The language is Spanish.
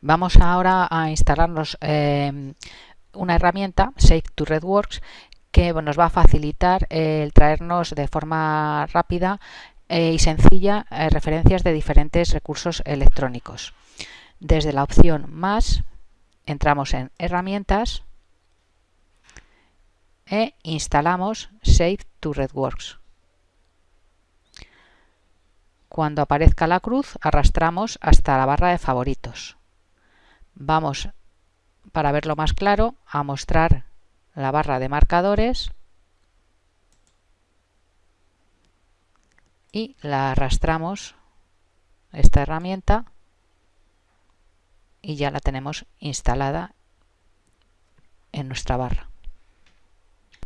Vamos ahora a instalarnos eh, una herramienta, Save to Redworks, que nos va a facilitar el traernos de forma rápida eh, y sencilla eh, referencias de diferentes recursos electrónicos. Desde la opción Más, entramos en Herramientas e instalamos Save to Redworks. Cuando aparezca la cruz, arrastramos hasta la barra de favoritos. Vamos, para verlo más claro, a mostrar la barra de marcadores y la arrastramos esta herramienta y ya la tenemos instalada en nuestra barra.